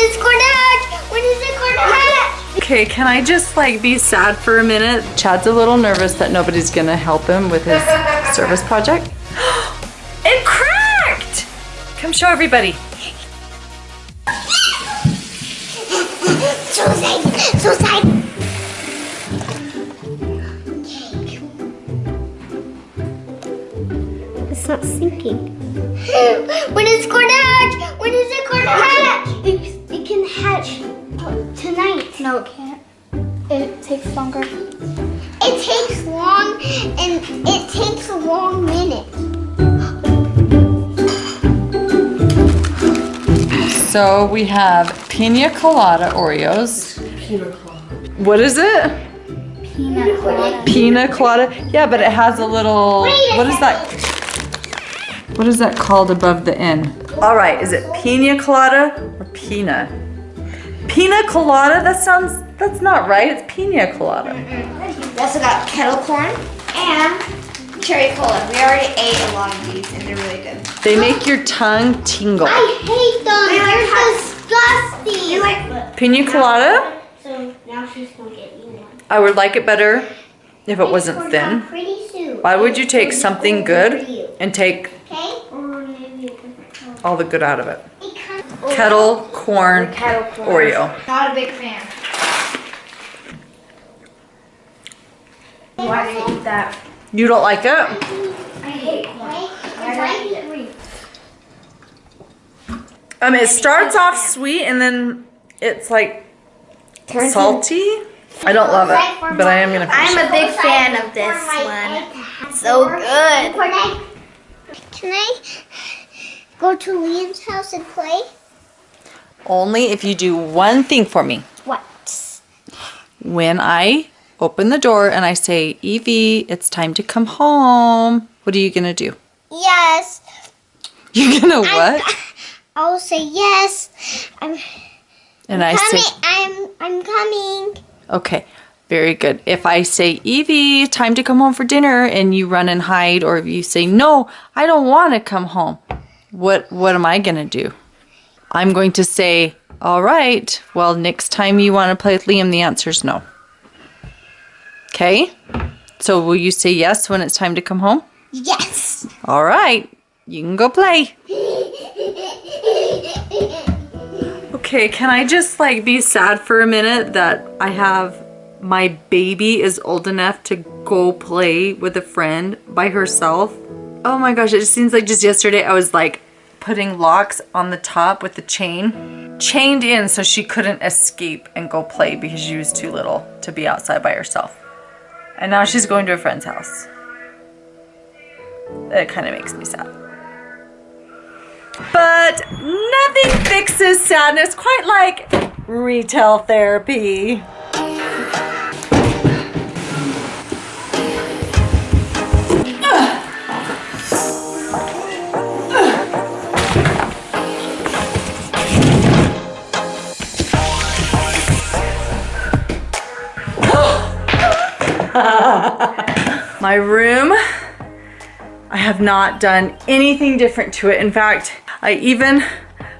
is it going to hatch? When is it going to hatch? Okay, can I just like be sad for a minute? Chad's a little nervous that nobody's gonna help him with his service project. it cracked! Come show everybody. So excited, so excited. It's not sinking. when is it going to hatch? When is it going to hatch? It, it can hatch tonight. No, it can't. It takes longer. It takes long and it takes a long minute. So we have pina colada Oreos. What is it? Peanut colada. Pina colada? Yeah, but it has a little, Wait a what is that? What is that called above the N? All right, is it pina colada or pina? Pina colada? That sounds, that's not right. It's pina colada. Mm-hmm. We also got kettle corn and cherry cola. We already ate a lot of these and they're really good. They make your tongue tingle. I hate them. They like They're disgusting. like Pina colada? So now she's gonna get me one. I would like it better if it wasn't thin. Why would you take something good and take Okay. Or maybe a different color. all the good out of it? It comes- Kettle corn kettle corn. Oreo. Not a big fan. Why do you eat that? You don't like it? I hate corn. I don't eat it. Um, it starts off sweet and then it's like Turns salty. I don't love it, but I am gonna finish I'm a big fan of this one. So good. Can I go to Liam's house and play? Only if you do one thing for me. What? When I open the door and I say, Evie, it's time to come home, what are you gonna do? Yes. You're gonna what? I'll say yes. I'm And I coming. say, I'm I'm coming. okay, very good. If I say, Evie, time to come home for dinner, and you run and hide, or if you say, no, I don't want to come home, what what am I gonna do? I'm going to say, all right, well, next time you want to play with Liam, the answer is no. Okay? So will you say yes when it's time to come home? Yes. All right, you can go play. Okay, can I just like be sad for a minute that I have my baby is old enough to go play with a friend by herself? Oh my gosh, it just seems like just yesterday I was like putting locks on the top with the chain, chained in so she couldn't escape and go play because she was too little to be outside by herself. And now she's going to a friend's house. It kind of makes me sad. But nothing fixes sadness quite like retail therapy. My room I have not done anything different to it. In fact, I even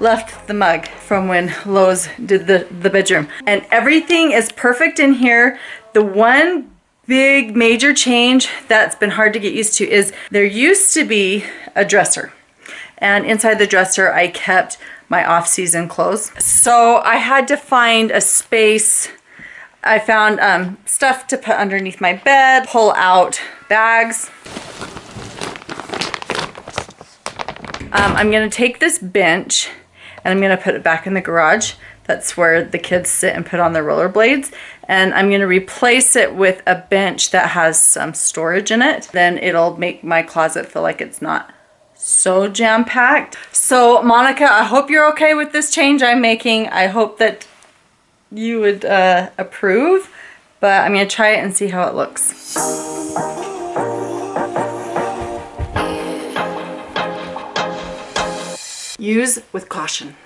left the mug from when Lowe's did the, the bedroom. And everything is perfect in here. The one big major change that's been hard to get used to is there used to be a dresser. And inside the dresser, I kept my off-season clothes. So I had to find a space I found um, stuff to put underneath my bed, pull out bags. Um, I'm gonna take this bench and I'm gonna put it back in the garage. That's where the kids sit and put on their rollerblades. And I'm gonna replace it with a bench that has some storage in it. Then it'll make my closet feel like it's not so jam-packed. So Monica, I hope you're okay with this change I'm making. I hope that you would uh, approve, but I'm gonna try it and see how it looks. Use with caution.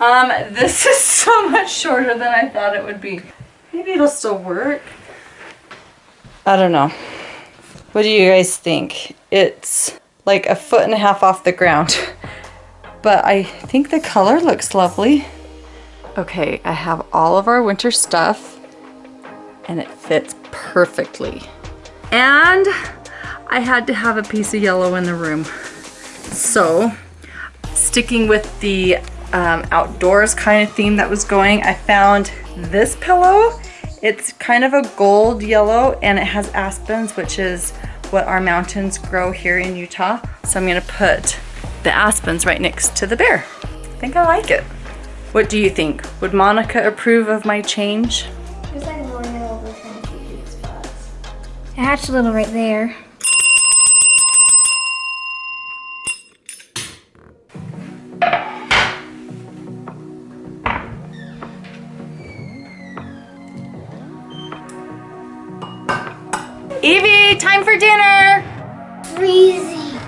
Um, this is so much shorter than I thought it would be. Maybe it'll still work. I don't know. What do you guys think? It's like a foot and a half off the ground. But I think the color looks lovely. Okay, I have all of our winter stuff and it fits perfectly. And I had to have a piece of yellow in the room. So, sticking with the um, outdoors kind of theme that was going, I found this pillow. It's kind of a gold yellow and it has aspens, which is what our mountains grow here in Utah. So I'm gonna put the aspens right next to the bear. I think I like it. What do you think? Would Monica approve of my change? Just like more over trying to spots. It hatched a little right there.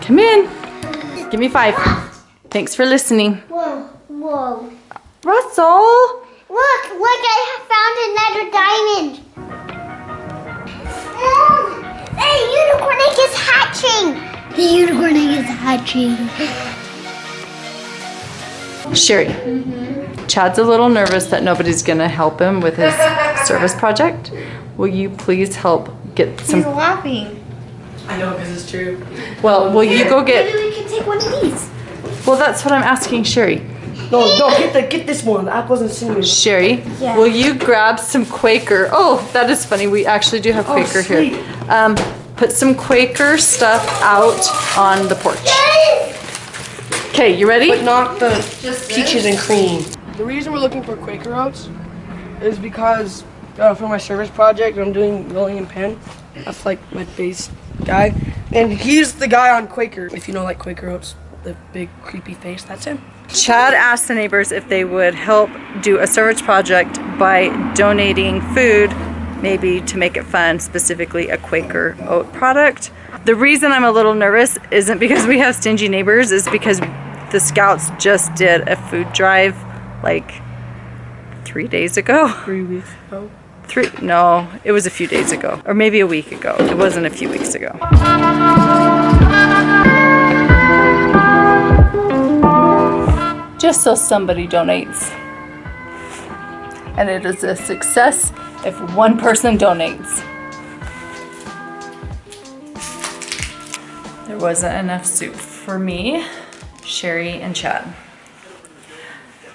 Come in. Give me five. Thanks for listening. Whoa, whoa. Russell. Look, look, I have found another diamond. The unicorn egg is hatching. The unicorn egg is hatching. Sherry. Mm-hmm. Chad's a little nervous that nobody's gonna help him with his service project. Will you please help get some... He's laughing. I know because it's true. Well, will you go get? Maybe we can take one of these. Well, that's what I'm asking Sherry. No, no, get the get this one. The apples and cinnamon. Sherry, Yeah. will you grab some Quaker? Oh, that is funny. We actually do have Oh, Quaker here. sweet. Um, put some Quaker stuff out on the porch. Okay, you ready? But not the Just peaches and cream. The reason we're looking for Quaker oats is because uh, for my service project, I'm doing rolling William Penn. That's like my base guy, and he's the guy on Quaker. If you know like Quaker oats, the big creepy face, that's him. Chad asked the neighbors if they would help do a service project by donating food, maybe to make it fun, specifically a Quaker oat product. The reason I'm a little nervous isn't because we have stingy neighbors, is because the scouts just did a food drive like three days ago. Three weeks ago. Three, no, it was a few days ago, or maybe a week ago. It wasn't a few weeks ago. Just so somebody donates. And it is a success if one person donates. There wasn't enough soup for me, Sherry, and Chad.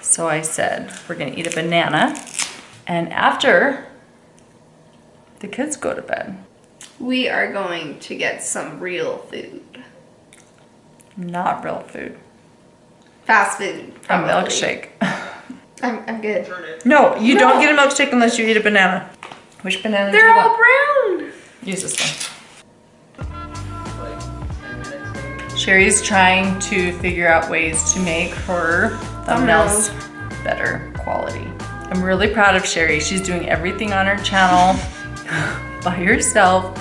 So I said, we're gonna eat a banana. And after the kids go to bed, We are going to get some real food. not real food, Fast food. a milkshake. I'm, I'm good. No, you don't get a milkshake unless you eat a banana. Which banana do They're all want? brown. Use this one. Sherry's trying to figure out ways to make her thumbnails better quality. I'm really proud of Sherry. She's doing everything on her channel by herself.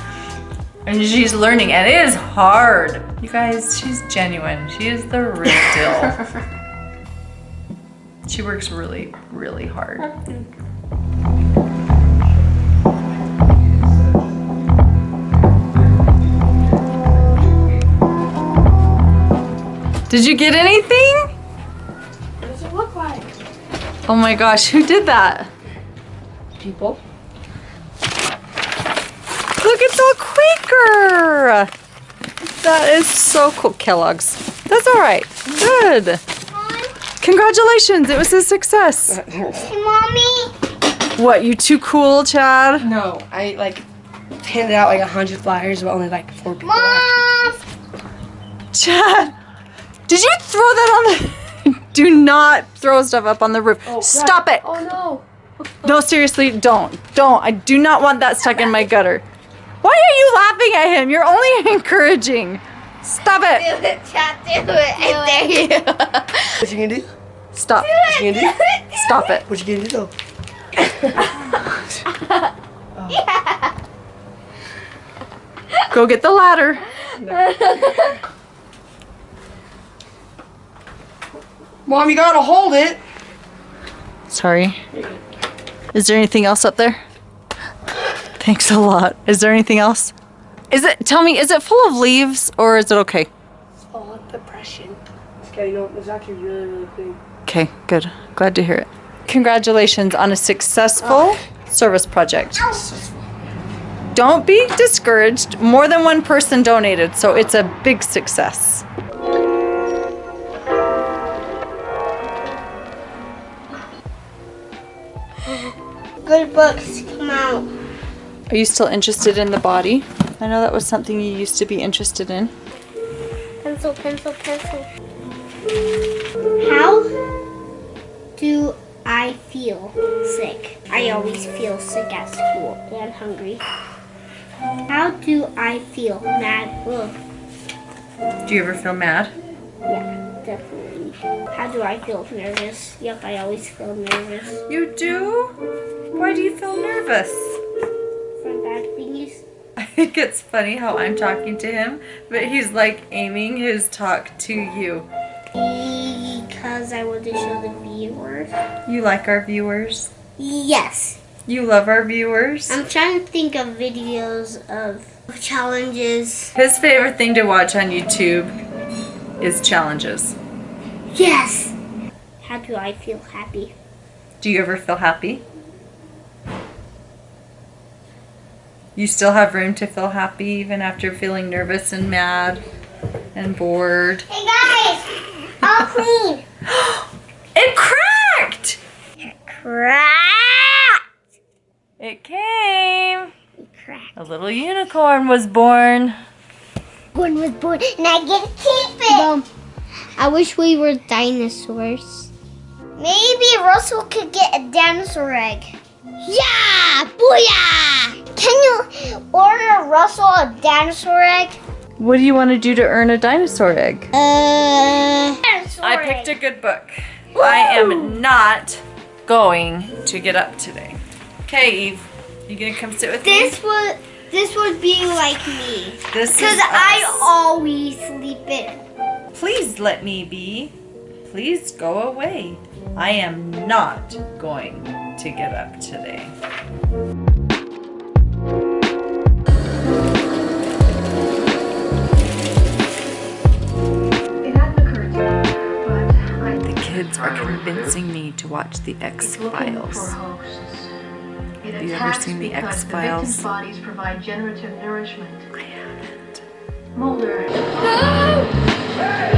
And she's learning, and it is hard. You guys, she's genuine. She is the real deal. she works really, really hard. Did you get anything? What does it look like? Oh my gosh, who did that? People. Look, it's all Quaker. That is so cool. Kellogg's. That's all right. Good. Congratulations, it was a success. Hey, mommy. What, you too cool, Chad? No, I like handed out like a hundred flyers, but only like four people. Mom. Chad, did you throw that on the... Do not throw stuff up on the roof. Oh, Stop it. Oh no. No, seriously, don't. Don't. I do not want that stuck in my gutter. Why are you laughing at him? You're only encouraging. Stop it. Do it, Chad, do it. I dare you. What you gonna do? Stop. it! What you gonna do? Stop it. What you gonna do though? Go get the ladder. No. Mom, you gotta hold it. Sorry. Is there anything else up there? Thanks a lot. Is there anything else? Is it, tell me, is it full of leaves or is it okay? Oh, depression. It's getting know, it's actually really, really clean. Okay, good. Glad to hear it. Congratulations on a successful oh. service project. Don't be discouraged. More than one person donated, so it's a big success. Good books come out. Are you still interested in the body? I know that was something you used to be interested in. Pencil, pencil, pencil. How do I feel sick? I always feel sick at school and hungry. How do I feel mad? Ugh. Do you ever feel mad? Yeah, definitely. How do I feel nervous? Yep, I always feel nervous You do? Why do you feel nervous? For bad things. I think it's funny how I'm talking to him, but he's like aiming his talk to you. Because I want to show the viewers. You like our viewers? Yes. You love our viewers? I'm trying to think of videos of challenges. His favorite thing to watch on YouTube is challenges. Yes. How do I feel happy? Do you ever feel happy? You still have room to feel happy even after feeling nervous and mad and bored. Hey guys, all clean. It cracked! Crack. It came! Crack. A little unicorn was born. One was born, and I get to keep it. I wish we were dinosaurs. Maybe Russell could get a dinosaur egg. Yeah, booyah! Can you order Russell a dinosaur egg? What do you want to do to earn a dinosaur egg? Uh, dinosaur I picked a good book. I am not going to get up today. Okay, Eve, you gonna come sit with me? This me? would this would be like me. This Because I always sleep in. Please let me be. Please go away. I am not going to get up today. parents are convincing me to watch The X-Files. Have you ever seen The X-Files? Bodies provide generative nourishment. I haven't. Mulder. No!